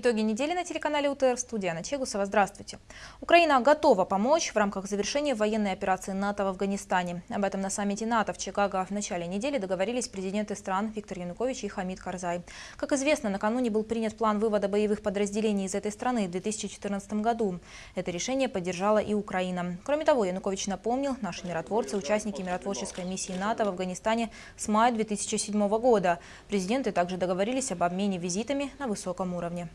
Итоги недели на телеканале УТР. Студия Анна Чегусова. Здравствуйте. Украина готова помочь в рамках завершения военной операции НАТО в Афганистане. Об этом на саммите НАТО в Чикаго в начале недели договорились президенты стран Виктор Янукович и Хамид Карзай. Как известно, накануне был принят план вывода боевых подразделений из этой страны в 2014 году. Это решение поддержала и Украина. Кроме того, Янукович напомнил, наши миротворцы, участники миротворческой миссии НАТО в Афганистане с мая 2007 года. Президенты также договорились об обмене визитами на высоком уровне.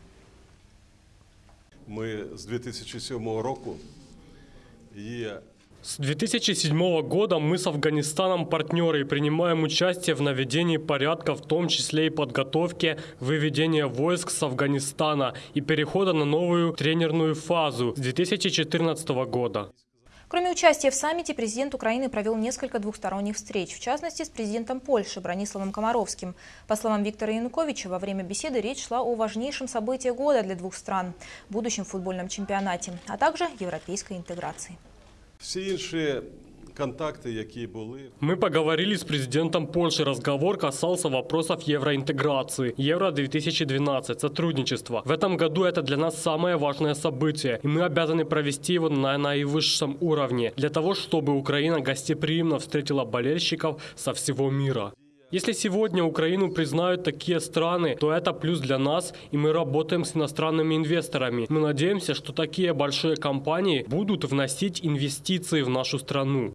Ми з 2007 року є С 2007 года мы с Афганистаном партнеры и принимаем участие в наведении порядка, в том числе и подготовке выведения войск с Афганистана и перехода на новую тренерную фазу с 2014 года. Кроме участия в саммите, президент Украины провел несколько двухсторонних встреч, в частности, с президентом Польши Брониславом Комаровским. По словам Виктора Януковича, во время беседы речь шла о важнейшем событии года для двух стран – будущем футбольном чемпионате, а также европейской интеграции. всі інші контакти, які були. Мы поговорили с президентом Польши. Разговор касался вопросов евроинтеграции. Евро-2012, сотрудничество. В этом году это для нас самое важное событие, и мы обязаны провести его на наивысшем уровне, для того, чтобы Украина гостеприимно встретила болельщиков со всего мира. Если сегодня Украину признают такие страны, то это плюс для нас, и мы работаем с иностранными инвесторами. Мы надеемся, что такие большие компании будут вносить инвестиции в нашу страну.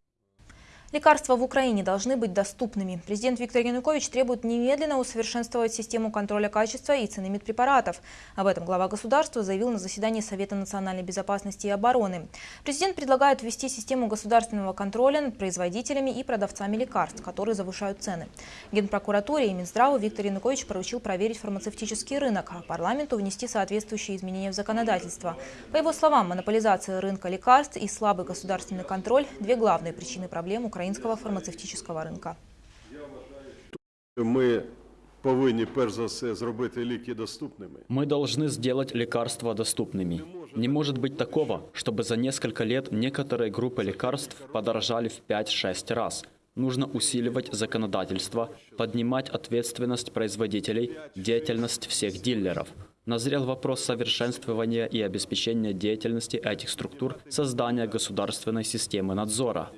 Лекарства в Украине должны быть доступными. Президент Виктор Янукович требует немедленно усовершенствовать систему контроля качества и цены медпрепаратов. Об этом глава государства заявил на заседании Совета национальной безопасности и обороны. Президент предлагает ввести систему государственного контроля над производителями и продавцами лекарств, которые завышают цены. Генпрокуратуре и Минздраву Виктор Янукович поручил проверить фармацевтический рынок, а парламенту внести соответствующие изменения в законодательство. По его словам, монополизация рынка лекарств и слабый государственный контроль – две главные причины проблем украинского фармацевтического рынка. Ми повинні перш за все зробити ліки доступними. Мы должны сделать лекарства доступными. Не может быть такого, чтобы за несколько лет некоторые группы лекарств подорожали в 5-6 раз. Нужно усиливать законодательство, поднимать ответственность производителей, деятельность всех дилеров. Назрел вопрос совершенствования и обеспечения деятельности этих структур, создания государственной системы надзора.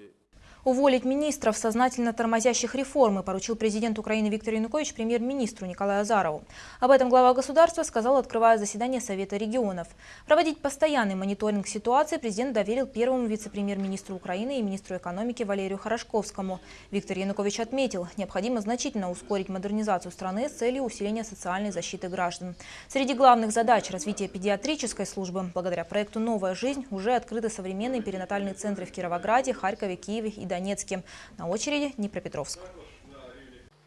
Уволить министров, сознательно тормозящих реформы, поручил президент Украины Виктор Янукович премьер-министру Николаю Азарову. Об этом глава государства сказал, открывая заседание Совета регионов. Проводить постоянный мониторинг ситуации президент доверил первому вице-премьер-министру Украины и министру экономики Валерию Хорошковскому. Виктор Янукович отметил, необходимо значительно ускорить модернизацию страны с целью усиления социальной защиты граждан. Среди главных задач развития педиатрической службы благодаря проекту «Новая жизнь» уже открыты современные перинатальные центры в Кировограде, Харькове, Киеве и Донецке. На очереди Днепропетровск.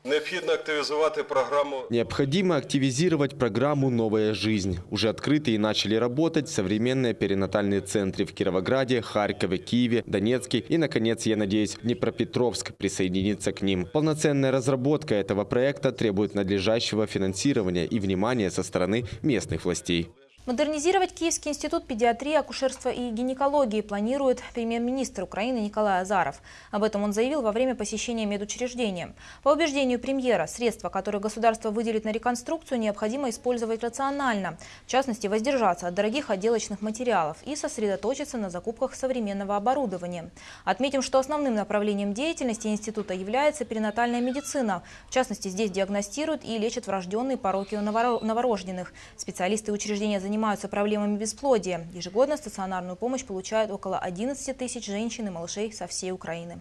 Необхідно активізувати програму Необходимо активизировать программу «Новая жизнь». Уже открыты и начали работать современные перинатальные центры в Кировограде, Харькове, Киеве, Донецке и, наконец, я надеюсь, Днепропетровск присоединится к ним. Полноценная разработка этого проекта требует надлежащего финансирования и внимания со стороны местных властей. Модернизировать Киевский институт педиатрии, акушерства и гинекологии планирует премьер-министр Украины Николай Азаров. Об этом он заявил во время посещения медучреждения. По убеждению премьера, средства, которые государство выделит на реконструкцию, необходимо использовать рационально. В частности, воздержаться от дорогих отделочных материалов и сосредоточиться на закупках современного оборудования. Отметим, что основным направлением деятельности института является перинатальная медицина. В частности, здесь диагностируют и лечат врожденные пороки у новоро- новорожденных. Специалисты учреждения занимаются проблемами бесплодия. Ежегодно стационарную помощь получают около 11 тысяч женщин и малышей со всей Украины.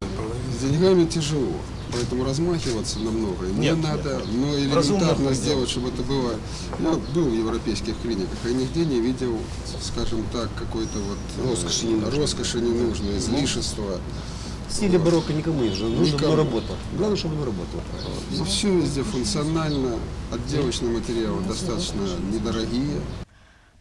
С деньгами тяжело, поэтому размахиваться намного. Не надо, но элементарно сделать, чтобы это было. Я был в европейских клиниках, и нигде не видел, скажем так, какой-то вот роскоши, роскоши ненужной, излишества. Стиле барокко никому не нужно, нужно оно работало. Главное, чтобы оно работало. И все везде функционально, отделочные материалы достаточно недорогие.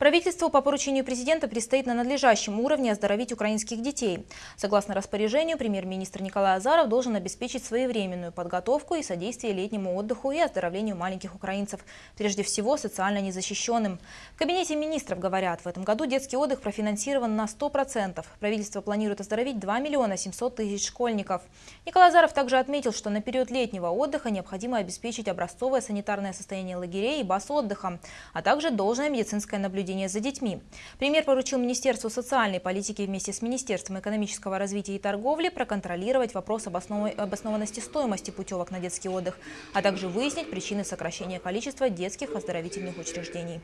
Правительству по поручению президента предстоит на надлежащем уровне оздоровить украинских детей. Согласно распоряжению, премьер-министр Николай Азаров должен обеспечить своевременную подготовку и содействие летнему отдыху и оздоровлению маленьких украинцев, прежде всего социально незащищенным. В кабинете министров говорят, в этом году детский отдых профинансирован на 100%. Правительство планирует оздоровить 2 миллиона 700 тысяч школьников. Николай Азаров также отметил, что на период летнего отдыха необходимо обеспечить образцовое санитарное состояние лагерей и баз отдыха, а также должное медицинское наблюдение наблюдения за детьми. Премьер поручил Министерству социальной политики вместе с Министерством экономического развития и торговли проконтролировать вопрос обоснованности стоимости путевок на детский отдых, а также выяснить причины сокращения количества детских оздоровительных учреждений.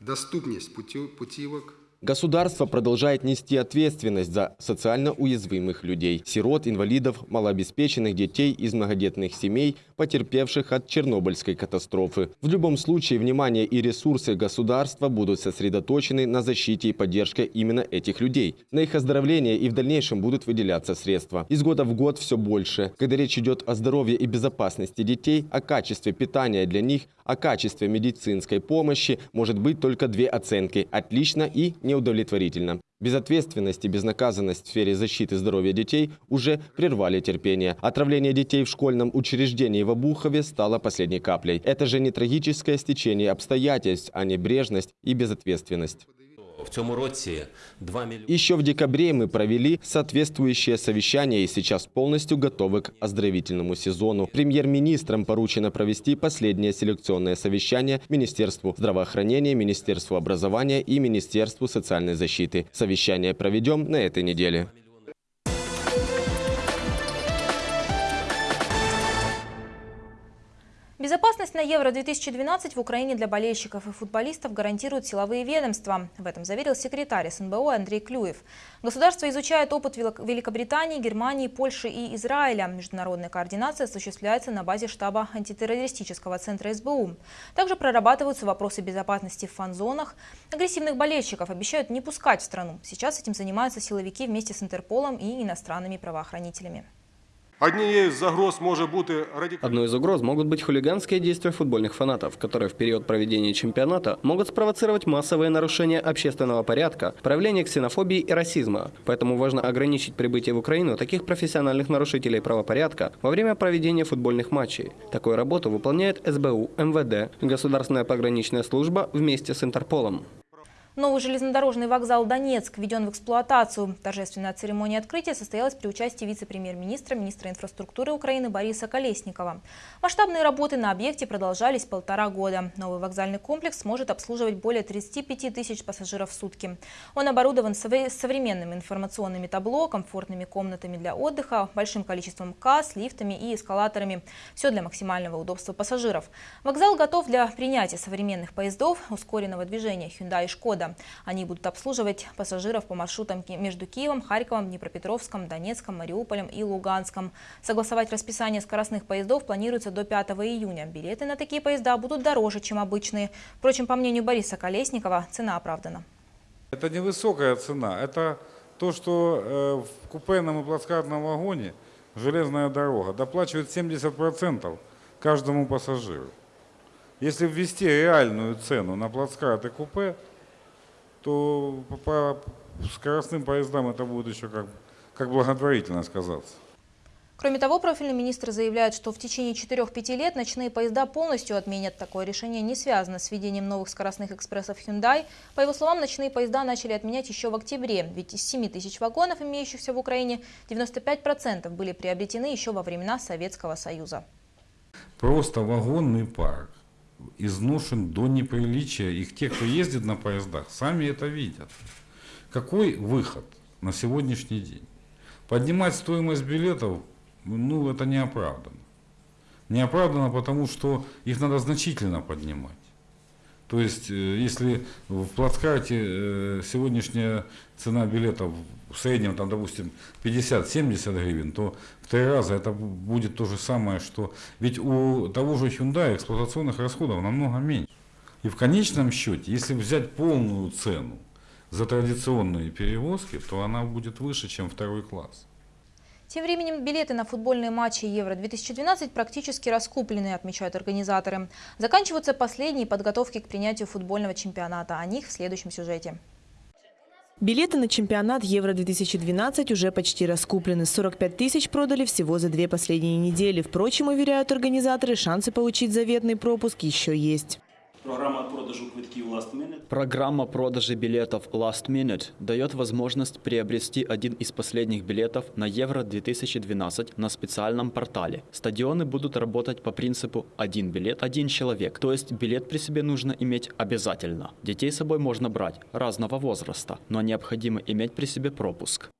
Доступность путевок Государство продолжает нести ответственность за социально уязвимых людей, сирот, инвалидов, малообеспеченных детей из многодетных семей, потерпевших от Чернобыльской катастрофы. В любом случае, внимание и ресурсы государства будут сосредоточены на защите и поддержке именно этих людей. На их оздоровление и в дальнейшем будут выделяться средства. Из года в год все больше. Когда речь идет о здоровье и безопасности детей, о качестве питания для них, о качестве медицинской помощи, может быть только две оценки – отлично и неудовлетворительно. Безответственность и безнаказанность в сфере защиты здоровья детей уже прервали терпение. Отравление детей в школьном учреждении в Обухове стало последней каплей. Это же не трагическое стечение обстоятельств, а небрежность и безответственность. В цьому році 2 миллиона. Еще в декабре мы провели соответствующее совещание и сейчас полностью готовы к оздоровительному сезону. Премьер-министрам поручено провести последнее селекционное совещание Министерству здравоохранения, Министерству образования и Министерству социальной защиты. Совещание проведем на этой неделе. Безопасность на Евро-2012 в Украине для болельщиков и футболистов гарантируют силовые ведомства. В этом заверил секретарь СНБО Андрей Клюев. Государство изучает опыт Великобритании, Германии, Польши и Израиля. Международная координация осуществляется на базе штаба антитеррористического центра СБУ. Также прорабатываются вопросы безопасности в фан-зонах. Агрессивных болельщиков обещают не пускать в страну. Сейчас этим занимаются силовики вместе с Интерполом и иностранными правоохранителями. Одной из угроз могут быть хулиганские действия футбольных фанатов, которые в период проведения чемпионата могут спровоцировать массовые нарушения общественного порядка, проявление ксенофобии и расизма. Поэтому важно ограничить прибытие в Украину таких профессиональных нарушителей правопорядка во время проведения футбольных матчей. Такую работу выполняет СБУ, МВД, Государственная пограничная служба вместе с Интерполом. Новый железнодорожный вокзал «Донецк» введен в эксплуатацию. Торжественная церемония открытия состоялась при участии вице-премьер-министра, министра инфраструктуры Украины Бориса Колесникова. Масштабные работы на объекте продолжались полтора года. Новый вокзальный комплекс сможет обслуживать более 35 тысяч пассажиров в сутки. Он оборудован современными информационными табло, комфортными комнатами для отдыха, большим количеством касс, лифтами и эскалаторами. Все для максимального удобства пассажиров. Вокзал готов для принятия современных поездов ускоренного движения Hyundai и Шкода года. Они будут обслуживать пассажиров по маршрутам между Киевом, Харьковом, Днепропетровском, Донецком, Мариуполем и Луганском. Согласовать расписание скоростных поездов планируется до 5 июня. Билеты на такие поезда будут дороже, чем обычные. Впрочем, по мнению Бориса Колесникова, цена оправдана. Это невысокая цена. Это то, что э, в купейном и плацкартном вагоне железная дорога доплачивает 70% каждому пассажиру. Если ввести реальную цену на плацкарт и купе, то по скоростным поездам это будет еще как, как благотворительно сказаться. Кроме того, профильный министр заявляет, что в течение 4-5 лет ночные поезда полностью отменят. Такое решение не связано с введением новых скоростных экспрессов Hyundai. По его словам, ночные поезда начали отменять еще в октябре, ведь из 7 тысяч вагонов, имеющихся в Украине, 95% были приобретены еще во времена Советского Союза. Просто вагонный парк изношен до неприличия. Их те, кто ездит на поездах, сами это видят. Какой выход на сегодняшний день? Поднимать стоимость билетов, ну, это неоправданно. Неоправданно, потому что их надо значительно поднимать. То есть, э, если в плацкарте э, сегодняшняя цена билетов в среднем, там, допустим, 50-70 гривен, то в три раза это будет то же самое, что... Ведь у того же Hyundai эксплуатационных расходов намного меньше. И в конечном счете, если взять полную цену за традиционные перевозки, то она будет выше, чем второй класс. Тем временем билеты на футбольные матчи Евро-2012 практически раскуплены, отмечают организаторы. Заканчиваются последние подготовки к принятию футбольного чемпионата. О них в следующем сюжете. Билеты на чемпионат Евро-2012 уже почти раскуплены. 45 тысяч продали всего за две последние недели. Впрочем, уверяют организаторы, шансы получить заветный пропуск еще есть. Программа продажу квитків Last Minute. Программа продажи билетов Last Minute дает возможность приобрести один из последних билетов на Евро-2012 на специальном портале. Стадионы будут работать по принципу «один билет, один человек», то есть билет при себе нужно иметь обязательно. Детей с собой можно брать разного возраста, но необходимо иметь при себе пропуск.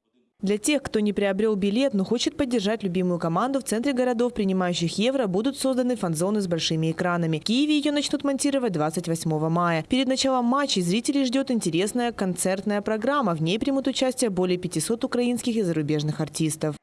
Для тех, кто не приобрел билет, но хочет поддержать любимую команду, в центре городов, принимающих евро, будут созданы фан-зоны с большими экранами. В Киеве ее начнут монтировать 28 мая. Перед началом матчей зрителей ждет интересная концертная программа. В ней примут участие более 500 украинских и зарубежных артистов.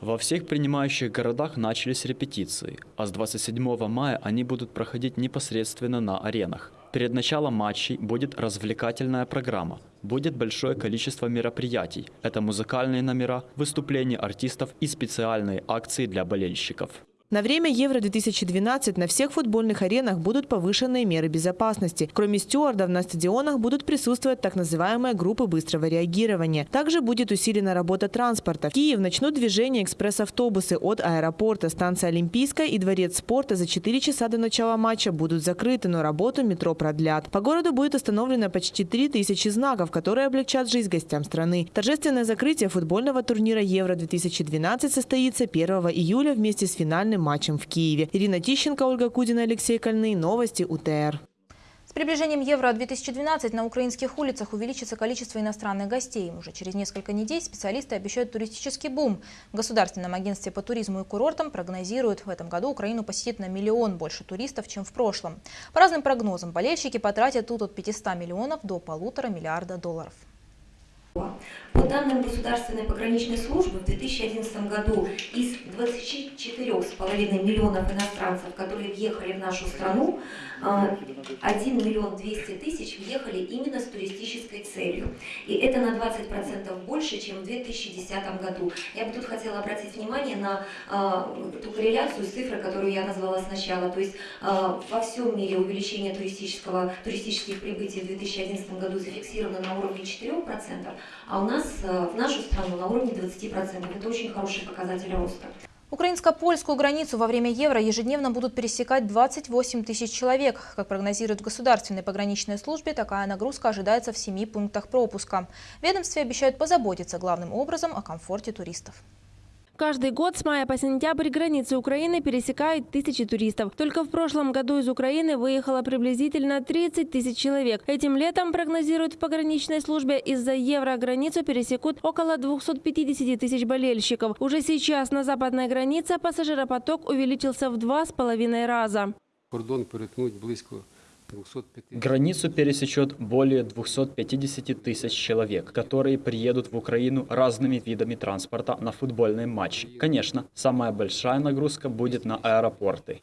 Во всех принимающих городах начались репетиции, а с 27 мая они будут проходить непосредственно на аренах. Перед началом матчей будет развлекательная программа. Будет большое количество мероприятий. Это музыкальные номера, выступления артистов и специальные акции для болельщиков. На время Евро-2012 на всех футбольных аренах будут повышенные меры безопасности. Кроме стюардов, на стадионах будут присутствовать так называемые группы быстрого реагирования. Также будет усилена работа транспорта. В Киев начнут движение экспресс-автобусы от аэропорта. Станция Олимпийская и Дворец спорта за 4 часа до начала матча будут закрыты, но работу метро продлят. По городу будет установлено почти 3000 знаков, которые облегчат жизнь гостям страны. Торжественное закрытие футбольного турнира Евро-2012 состоится 1 июля вместе с финальным матчем в Киеве. Ирина Тищенко, Ольга Кудина, Алексей Кольный. Новости УТР. С приближением Евро-2012 на украинских улицах увеличится количество иностранных гостей. Уже через несколько недель специалисты обещают туристический бум. В Государственном агентстве по туризму и курортам прогнозируют, в этом году Украину посетит на миллион больше туристов, чем в прошлом. По разным прогнозам, болельщики потратят тут от 500 миллионов до полутора миллиарда долларов. По данным Государственной пограничной службы, в 2011 году из 24,5 миллионов иностранцев, которые въехали в нашу страну, 1 миллион 200 тысяч въехали именно с туристической целью. И это на 20% больше, чем в 2010 году. Я бы тут хотела обратить внимание на ту корреляцию с которую я назвала сначала. То есть во всем мире увеличение туристического, туристических прибытий в 2011 году зафиксировано на уровне 4%, а у нас в нашу страну на уровне 20%. Это очень хороший показатель роста. Украинско-польскую границу во время Евро ежедневно будут пересекать 28 тысяч человек. Как прогнозируют в Государственной пограничной службе, такая нагрузка ожидается в семи пунктах пропуска. Ведомстве обещают позаботиться главным образом о комфорте туристов. Каждый год с мая по сентябрь границы Украины пересекают тысячи туристов. Только в прошлом году из Украины выехало приблизительно 30 тысяч человек. Этим летом, прогнозируют в пограничной службе, из-за евро границу пересекут около 250 тысяч болельщиков. Уже сейчас на западной границе пассажиропоток увеличился в два с половиной раза. Кордон перетнуть близько Границу пересечет более 250 тысяч человек, которые приедут в Украину разными видами транспорта на футбольные матчи. Конечно, самая большая нагрузка будет на аэропорты.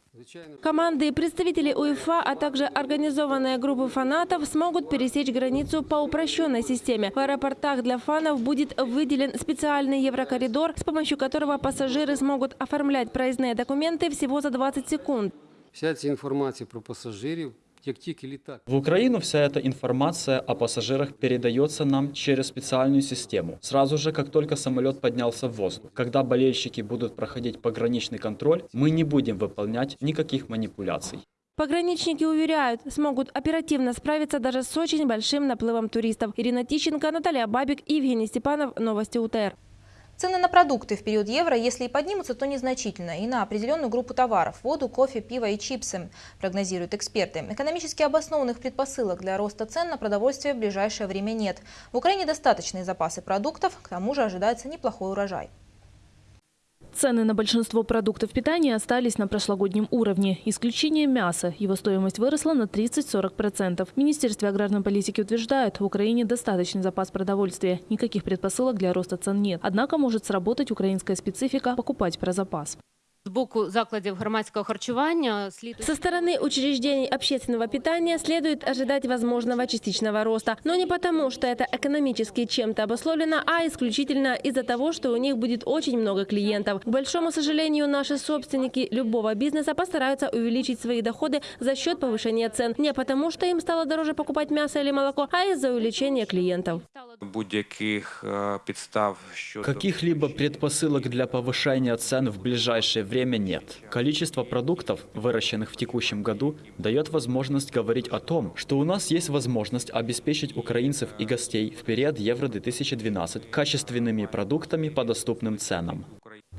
Команды и представители УЕФА, а также организованные группы фанатов смогут пересечь границу по упрощенной системе. В аэропортах для фанов будет выделен специальный еврокоридор, с помощью которого пассажиры смогут оформлять проездные документы всего за 20 секунд. Вся ця інформація про пасажирів як тільки літак. В Украину вся эта информация о пассажирах передается нам через специальную систему. Сразу же, как только самолет поднялся в воздух. Когда болельщики будут проходить пограничный контроль, мы не будем выполнять никаких манипуляций. Пограничники уверяют, смогут оперативно справиться даже с очень большим наплывом туристов. Ирина Тищенко, Наталья Бабик и Евгений Степанов. Новости УТР. Цены на продукты в период евро, если и поднимутся, то незначительно. И на определенную группу товаров – воду, кофе, пиво и чипсы, прогнозируют эксперты. Экономически обоснованных предпосылок для роста цен на продовольствие в ближайшее время нет. В Украине достаточные запасы продуктов, к тому же ожидается неплохой урожай. Цены на большинство продуктов питания остались на прошлогоднем уровне. Исключение мяса. Его стоимость выросла на 30-40%. В Министерстве аграрной политики утверждают, в Украине достаточный запас продовольствия. Никаких предпосылок для роста цен нет. Однако может сработать украинская специфика – покупать про запас З боку закладів громадського харчування слід Со стороны учреждений общественного питания следует ожидать возможного частичного роста, но не потому, что это экономически чем-то обусловлено, а исключительно из-за того, что у них будет очень много клиентов. К большому сожалению, наши собственники любого бизнеса постараются увеличить свои доходы за счет повышения цен. Не потому, что им стало дороже покупать мясо или молоко, а из-за увеличения клиентов. Будь-яких е, підстав щодо Каких-либо предпосылок для повышения цен в ближайшее время нет. Количество продуктов, выращенных в текущем году, дает возможность говорить о том, что у нас есть возможность обеспечить украинцев и гостей в период Евро-2012 качественными продуктами по доступным ценам.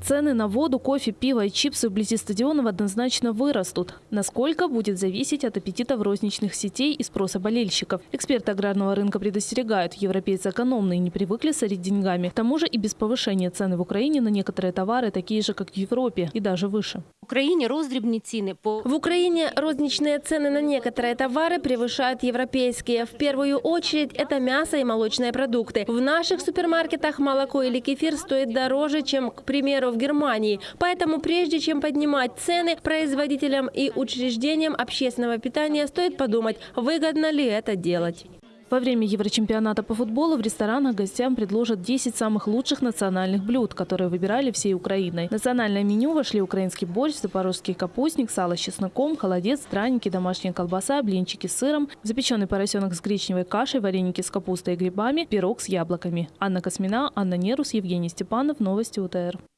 Цены на воду, кофе, пиво и чипсы вблизи стадионов однозначно вырастут. Насколько будет зависеть от аппетитов розничных сетей и спроса болельщиков. Эксперты аграрного рынка предостерегают, европейцы экономные не привыкли сорить деньгами. К тому же и без повышения цены в Украине на некоторые товары такие же, как в Европе, и даже выше. в Україні роздрібні ціни по В Украине розничные цены на некоторые товары превышают европейские. В первую очередь это мясо и молочные продукты. В наших супермаркетах молоко или кефир стоит дороже, чем, к примеру, в Германии. Поэтому прежде чем поднимать цены производителям и учреждениям общественного питания, стоит подумать, выгодно ли это делать. Во время Еврочемпионата по футболу в ресторанах гостям предложат 10 самых лучших национальных блюд, которые выбирали всей Украиной. В национальное меню вошли украинский борщ, запорожский капустник, сало с чесноком, холодец, драники, домашняя колбаса, блинчики с сыром, запеченный поросенок с гречневой кашей, вареники с капустой и грибами, пирог с яблоками. Анна Космина, Анна Нерус, Евгений Степанов. Новости УТР.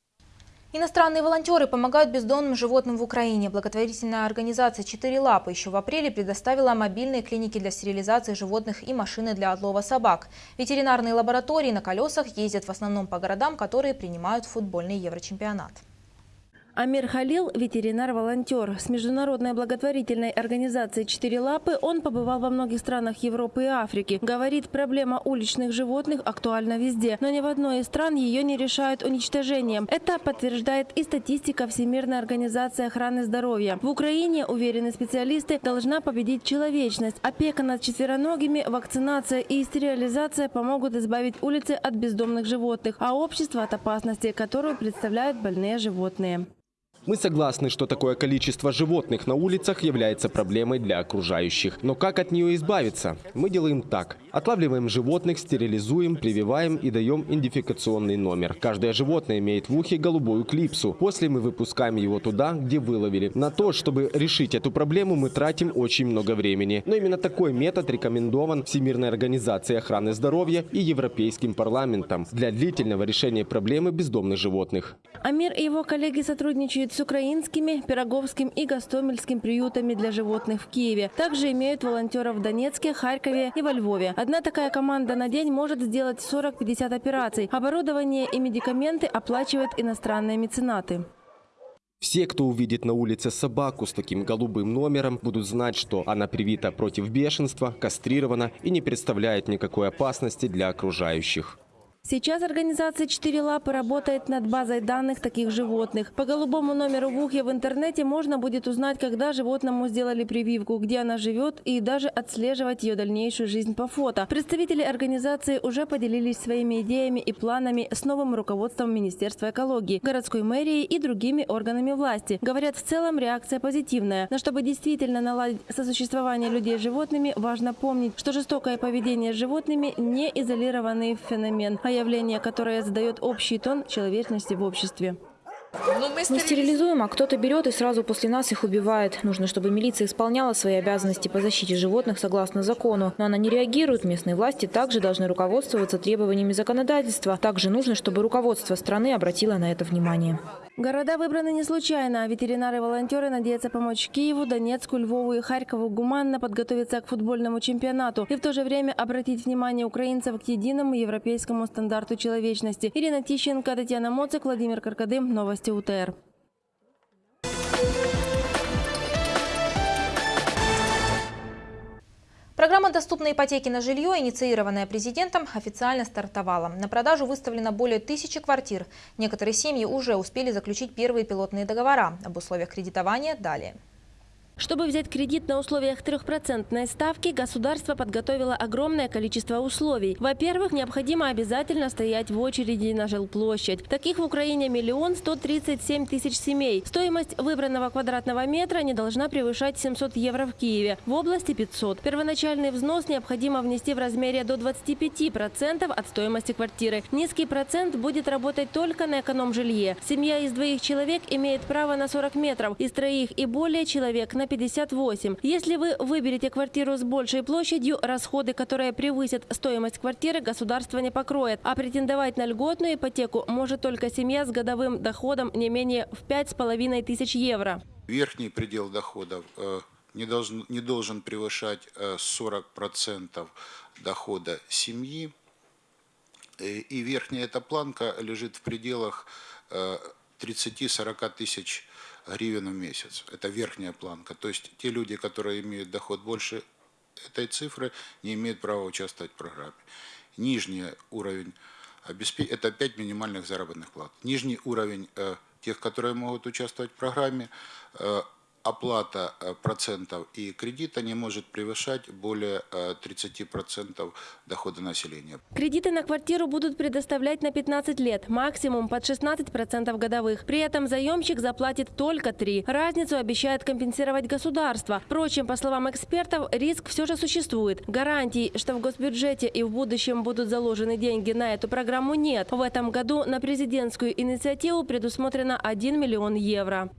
Иностранные волонтеры помогают бездомным животным в Украине. Благотворительная организация «Четыре лапы» еще в апреле предоставила мобильные клиники для стерилизации животных и машины для отлова собак. Ветеринарные лаборатории на колесах ездят в основном по городам, которые принимают футбольный Еврочемпионат. Амир Халил – ветеринар-волонтер. С международной благотворительной организацией «Четыре лапы» он побывал во многих странах Европы и Африки. Говорит, проблема уличных животных актуальна везде, но ни в одной из стран ее не решают уничтожением. Это подтверждает и статистика Всемирной организации охраны здоровья. В Украине, уверены специалисты, должна победить человечность. Опека над четвероногими, вакцинация и стерилизация помогут избавить улицы от бездомных животных, а общество от опасности, которую представляют больные животные. Мы согласны, что такое количество животных на улицах является проблемой для окружающих. Но как от нее избавиться? Мы делаем так. Отлавливаем животных, стерилизуем, прививаем и даем идентификационный номер. Каждое животное имеет в ухе голубую клипсу. После мы выпускаем его туда, где выловили. На то, чтобы решить эту проблему, мы тратим очень много времени. Но именно такой метод рекомендован Всемирной организацией охраны здоровья и Европейским парламентом для длительного решения проблемы бездомных животных. Амир и его коллеги сотрудничают с украинскими, Пироговским и Гостомельским приютами для животных в Киеве. Также имеют волонтеров в Донецке, Харькове и во Львове. Одна такая команда на день может сделать 40-50 операций. Оборудование и медикаменты оплачивают иностранные меценаты. Все, кто увидит на улице собаку с таким голубым номером, будут знать, что она привита против бешенства, кастрирована и не представляет никакой опасности для окружающих. Сейчас организация «Четыре лапы» работает над базой данных таких животных. По голубому номеру в ухе в интернете можно будет узнать, когда животному сделали прививку, где она живет и даже отслеживать ее дальнейшую жизнь по фото. Представители организации уже поделились своими идеями и планами с новым руководством Министерства экологии, городской мэрии и другими органами власти. Говорят, в целом реакция позитивная. Но чтобы действительно наладить сосуществование людей с животными, важно помнить, что жестокое поведение с животными не изолированный феномен, а явление, которое задает общий тон человечности в обществе. Мы стерилизуем, а кто-то берет и сразу после нас их убивает. Нужно, чтобы милиция исполняла свои обязанности по защите животных согласно закону. Но она не реагирует. Местные власти также должны руководствоваться требованиями законодательства. Также нужно, чтобы руководство страны обратило на это внимание. Города выбраны не случайно. Ветеринары и волонтеры надеются помочь Киеву, Донецку, Львову и Харькову гуманно подготовиться к футбольному чемпионату и в то же время обратить внимание украинцев к единому европейскому стандарту человечности. Ирина Тищенко, Татьяна Моцик, Владимир Каркадым. Новости УТР. Программа доступной ипотеки на жилье, инициированная президентом, официально стартовала. На продажу выставлено более тысячи квартир. Некоторые семьи уже успели заключить первые пилотные договора. Об условиях кредитования далее. Чтобы взять кредит на условиях трехпроцентной ставки, государство подготовило огромное количество условий. Во-первых, необходимо обязательно стоять в очереди на жилплощадь. Таких в Украине миллион сто тридцать семь тысяч семей. Стоимость выбранного квадратного метра не должна превышать 700 евро в Киеве, в области 500. Первоначальный взнос необходимо внести в размере до 25% от стоимости квартиры. Низкий процент будет работать только на эконом-жилье. Семья из двоих человек имеет право на 40 метров, из троих и более человек на 58. Если вы выберете квартиру с большей площадью, расходы, которые превысят стоимость квартиры, государство не покроет. А претендовать на льготную ипотеку может только семья с годовым доходом не менее в 5,5 тысяч евро. Верхний предел доходов э, не должен, не должен превышать э, 40% дохода семьи. Э, И верхняя эта планка лежит в пределах э, 30-40 тысяч гривен в месяц. Это верхняя планка. То есть те люди, которые имеют доход больше этой цифры, не имеют права участвовать в программе. Нижний уровень это 5 минимальных заработных плат. Нижний уровень э, тех, которые могут участвовать в программе, э, оплата э, процентов и кредита не может превышать более э, 30% дохода населения. Кредиты на квартиру будут предоставлять на 15 лет, максимум под 16% годовых. При этом заемщик заплатит только 3. Разницу обещает компенсировать государство. Впрочем, по словам экспертов, риск все же существует. Гарантий, что в госбюджете и в будущем будут заложены деньги на эту программу нет. В этом году на президентскую инициативу предусмотрено 1 миллион евро.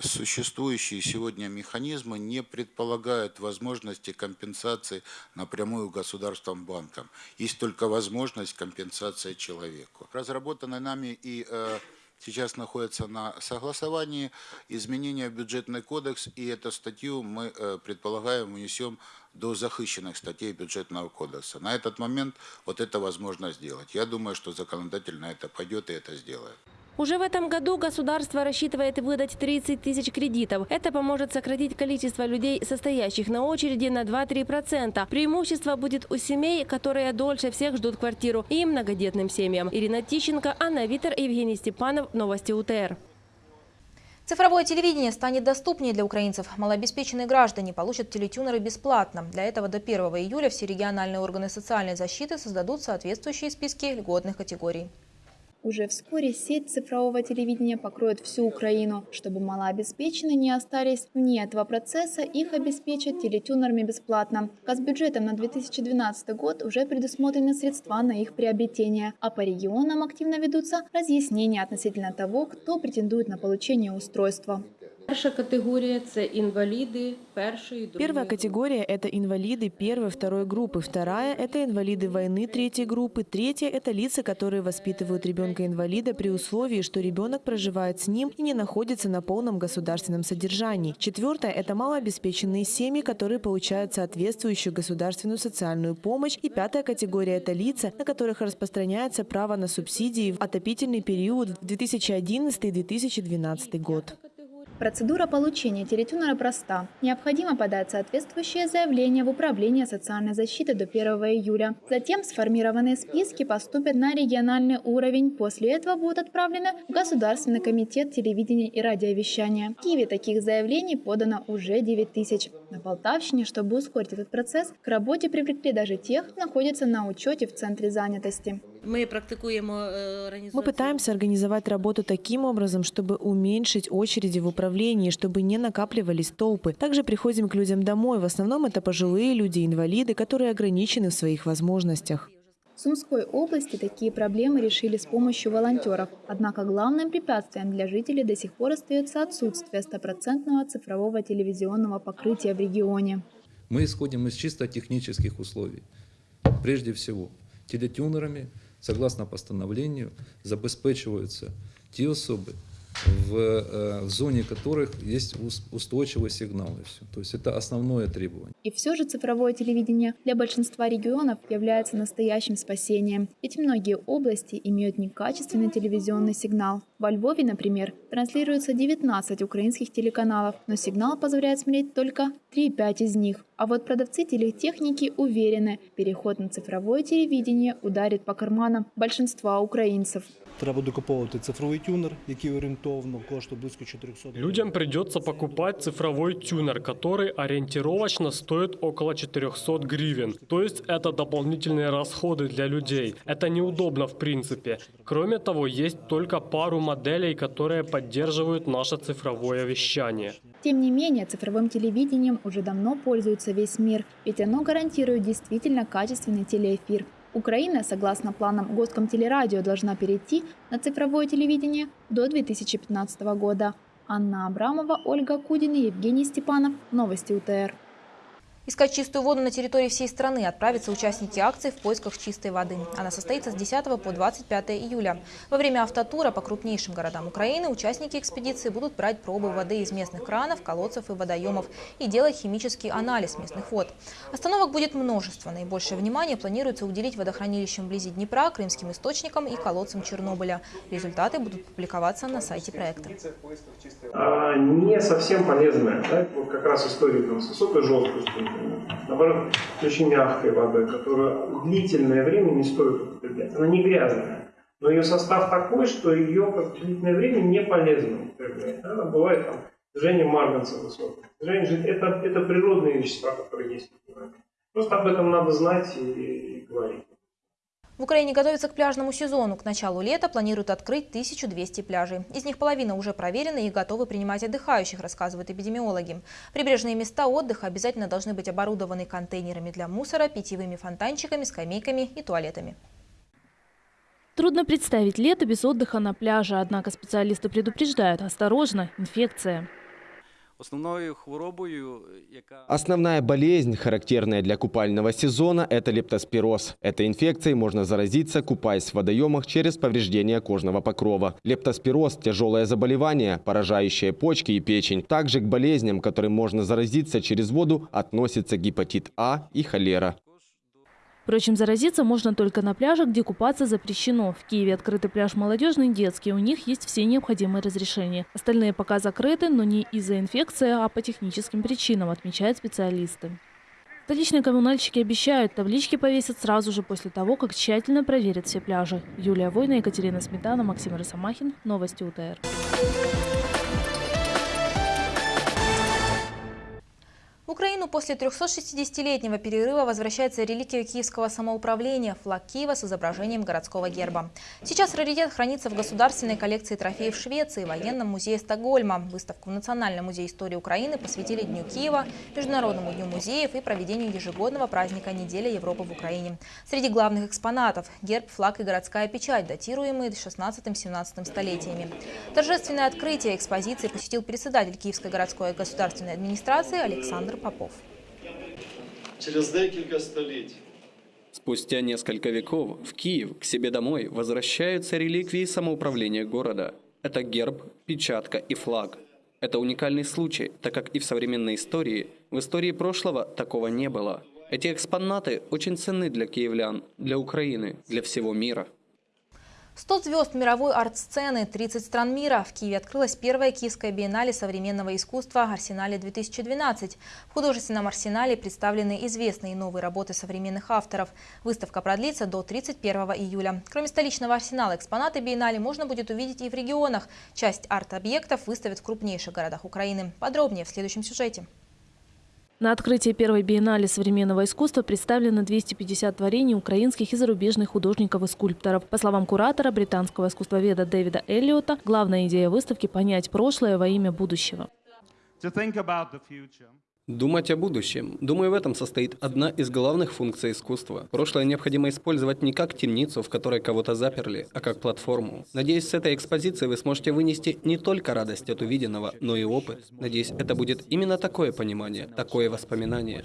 Существующие сегодня механизмы не предполагают возможности компенсации напрямую государством банкам. Есть только возможность компенсации человеку. Разработаны нами и э, сейчас находится на согласовании изменения в бюджетный кодекс, и эту статью мы э, предполагаем внесем до захищенных статей бюджетного кодекса. На этот момент вот это возможно сделать. Я думаю, что законодатель на это пойдет и это сделает. Уже в этом году государство рассчитывает выдать 30 тысяч кредитов. Это поможет сократить количество людей, состоящих на очереди на 2-3%. Преимущество будет у семей, которые дольше всех ждут квартиру, и многодетным семьям. Ирина Тищенко, Анна Витер, Евгений Степанов. Новости УТР. Цифровое телевидение станет доступнее для украинцев. Малообеспеченные граждане получат телетюнеры бесплатно. Для этого до 1 июля все региональные органы социальной защиты создадут соответствующие списки льготных категорий. Уже вскоре сеть цифрового телевидения покроет всю Украину. Чтобы малообеспеченные не остались вне этого процесса, их обеспечат телетюнерами бесплатно. Казбюджетом на 2012 год уже предусмотрены средства на их приобретение, а по регионам активно ведутся разъяснения относительно того, кто претендует на получение устройства. Перша категорія це інваліди першої другої. Первая категория – это инвалиды первой, второй группы. Вторая – это инвалиды войны третьей группы. Третья – это лица, которые воспитывают ребенка-инвалида при условии, что ребенок проживает с ним и не находится на полном государственном содержании. Четвертая – это малообеспеченные семьи, которые получают соответствующую государственную социальную помощь. И пятая категория – это лица, на которых распространяется право на субсидии в отопительный период в 2011-2012 год. Процедура получения телетюнера проста. Необходимо подать соответствующее заявление в Управление социальной защиты до 1 июля. Затем сформированные списки поступят на региональный уровень. После этого будут отправлены в Государственный комитет телевидения и радиовещания. В Киеве таких заявлений подано уже 9 тысяч. На Полтавщине, чтобы ускорить этот процесс, к работе привлекли даже тех, кто находится на учете в Центре занятости. Ми практикуємо е, Мы організацію. пытаемся организовать работу таким образом, чтобы уменьшить очереди в управлении, чтобы не накапливались толпы. Также приходим к людям домой. В основном это пожилые люди, инвалиды, которые ограничены в своих возможностях. В Сумской области такие проблемы решили с помощью волонтеров. Однако главным препятствием для жителей до сих пор остается отсутствие стопроцентного цифрового телевизионного покрытия в регионе. Мы исходим из чисто технических условий. Прежде всего, телетюнерами, согласно постановлению, забезпечиваются те особы, в, э, в зоне которых есть ус- устойчивый сигнал. И все. То есть это основное требование. И все же цифровое телевидение для большинства регионов является настоящим спасением. Ведь многие области имеют некачественный телевизионный сигнал. Во Львове, например, транслируется 19 украинских телеканалов, но сигнал позволяет смотреть только 3-5 из них. А вот продавцы телетехники уверены, переход на цифровое телевидение ударит по карманам большинства украинцев. Треба докуповувати цифровий тюнер, який орієн- орієнтовно коштує близько 400 Людям придется покупать цифровой тюнер, который ориентировочно стоит около 400 гривен. То есть это дополнительные расходы для людей. Это неудобно в принципе. Кроме того, есть только пару моделей, которые поддерживают наше цифровое вещание. Тем не менее, цифровым телевидением уже давно пользуется весь мир, ведь оно гарантирует действительно качественный телеэфир. Украина, согласно планам Госкомтелерадио, должна перейти на цифровое телевидение до 2015 года. Анна Абрамова, Ольга Кудина, Евгений Степанов. Новости УТР. Искать чистую воду на территории всей страны отправятся участники акции в поисках чистой воды. Она состоится с 10 по 25 июля. Во время автотура по крупнейшим городам Украины участники экспедиции будут брать пробы воды из местных кранов, колодцев и водоемов и делать химический анализ местных вод. Остановок будет множество. Наибольшее внимание планируется уделить водохранилищам вблизи Днепра, крымским источникам и колодцам Чернобыля. Результаты будут публиковаться на сайте проекта. А, не совсем полезная. Да? Вот как раз история с высокой жесткостью, наоборот, очень мягкой водой, которая длительное время не стоит употреблять. Она не грязная, но ее состав такой, что ее как длительное время не полезно употреблять. Она бывает там движение марганца высокое. Движение, это, это природные вещества, которые есть в природе. Просто об этом надо знать и, и говорить. В Украине готовятся к пляжному сезону. К началу лета планируют открыть 1200 пляжей. Из них половина уже проверены и готовы принимать отдыхающих, рассказывают эпидемиологи. Прибрежные места отдыха обязательно должны быть оборудованы контейнерами для мусора, питьевыми фонтанчиками, скамейками и туалетами. Трудно представить лето без отдыха на пляже, однако специалисты предупреждают – осторожно, инфекция. Основная болезнь, характерная для купального сезона, это лептоспироз. Этой инфекцией можно заразиться, купаясь в водоемах через повреждение кожного покрова. Лептоспироз – тяжелое заболевание, поражающее почки и печень. Также к болезням, которым можно заразиться через воду, относятся гепатит А и холера. Впрочем, заразиться можно только на пляжах, где купаться запрещено. В Киеве открытый пляж молодежный детский. У них есть все необходимые разрешения. Остальные пока закрыты, но не из-за инфекции, а по техническим причинам, отмечают специалисты. Столичные коммунальщики обещают, таблички повесят сразу же после того, как тщательно проверят все пляжи. Юлия Война, Екатерина Сметана, Максим Росомахин. Новости УТР. В Украину после 360-летнего перерыва возвращается реликвия киевского самоуправления – флаг Киева с изображением городского герба. Сейчас раритет хранится в государственной коллекции трофеев Швеции, военном музее Стокгольма. Выставку в Национальном музее истории Украины посвятили Дню Киева, Международному дню музеев и проведению ежегодного праздника «Неделя Европы в Украине». Среди главных экспонатов – герб, флаг и городская печать, датируемые 16-17 столетиями. Торжественное открытие экспозиции посетил председатель Киевской городской государственной администрации Александр Попов. Через декілька століть Спустя несколько веков в Киев к себе домой возвращаются реликвии самоуправления города. Это герб, печатка и флаг. Это уникальный случай, так как и в современной истории, в истории прошлого такого не было. Эти экспонаты очень ценны для киевлян, для Украины, для всего мира. 100 звезд мировой арт-сцены, 30 стран мира. В Киеве открылась первая киевская биеннале современного искусства «Арсенале-2012». В художественном арсенале представлены известные новые работы современных авторов. Выставка продлится до 31 июля. Кроме столичного арсенала, экспонаты биеннале можно будет увидеть и в регионах. Часть арт-объектов выставят в крупнейших городах Украины. Подробнее в следующем сюжете. На открытии первой биеннале современного искусства представлено 250 творений украинских и зарубежных художников и скульпторов. По словам куратора, британского искусствоведа Дэвида Эллиота, главная идея выставки – понять прошлое во имя будущего. Думать о будущем. Думаю, в этом состоит одна из главных функций искусства. Прошлое необходимо использовать не как темницу, в которой кого-то заперли, а как платформу. Надеюсь, с этой экспозиции вы сможете вынести не только радость от увиденного, но и опыт. Надеюсь, это будет именно такое понимание, такое воспоминание.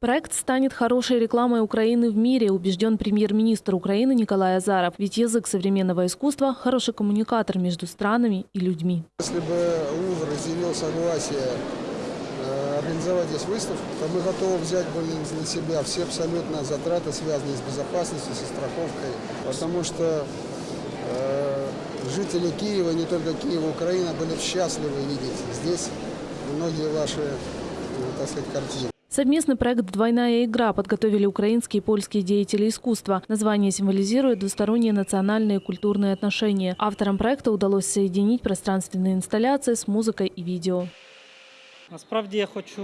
Проект станет хорошей рекламой Украины в мире, убежден премьер-министр Украины Николай Азаров. Ведь язык современного искусства – хороший коммуникатор между странами и людьми. Если бы Лувр изъявил согласие организовать здесь выставку, то мы готовы взять на себя все абсолютно затраты, связанные с безопасностью, со страховкой, потому что э, жители Киева, не только Киева, Украина, были счастливы видеть здесь многие ваши, так сказать, картины. Совместный проект «Двойная игра» подготовили украинские и польские деятели искусства. Название символизирует двусторонние национальные культурные отношения. Авторам проекта удалось соединить пространственные инсталляции с музыкой и видео. Насправді я хочу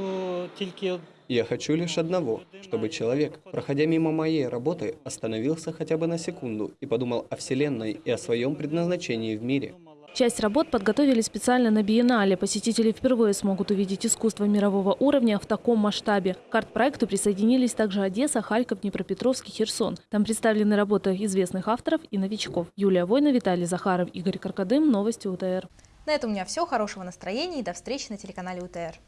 тільки Я хочу лишь одного, чтобы человек, проходя мимо моей работы, остановился хотя бы на секунду и подумал о Вселенной и о своем предназначении в мире. Часть работ подготовили специально на биеннале. Посетители впервые смогут увидеть искусство мирового уровня в таком масштабе. К арт-проекту присоединились также Одесса, Харьков, Днепропетровск и Херсон. Там представлены работы известных авторов и новичков. Юлия Война, Виталий Захаров, Игорь Каркадым. Новости УТР. На этом у меня все. Хорошего настроения и до встречи на телеканале УТР.